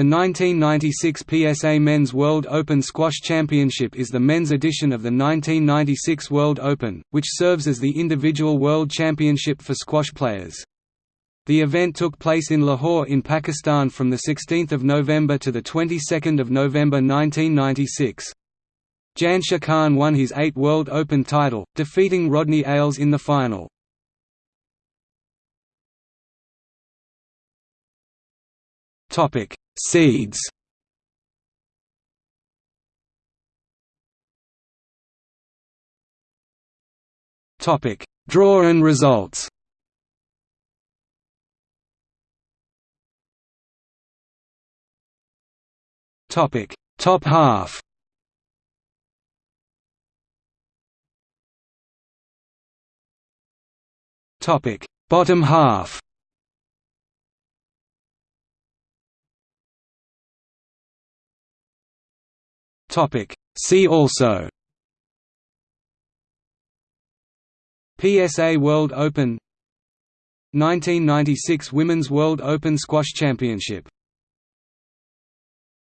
The 1996 PSA Men's World Open Squash Championship is the men's edition of the 1996 World Open, which serves as the individual world championship for squash players. The event took place in Lahore in Pakistan from 16 November to the of November 1996. Jansher Khan won his eighth World Open title, defeating Rodney Eyles in the final. Topic Seeds. Topic. Draw and results. Topic. Top half. Topic. Bottom half Topic. See also. PSA World Open. 1996 Women's World Open Squash Championship